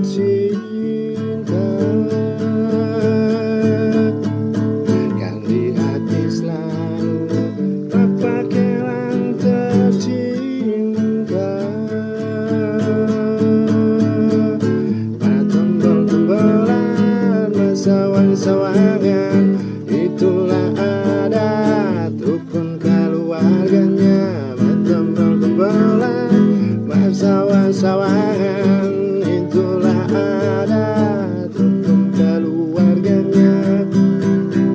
cinta Yang di hati selalu berpakaian tercinta. Pada tombol-tombolan bersawan-sawangan Itulah adat rukun keluarganya. Bertombol-tombolan bersawan-sawangan.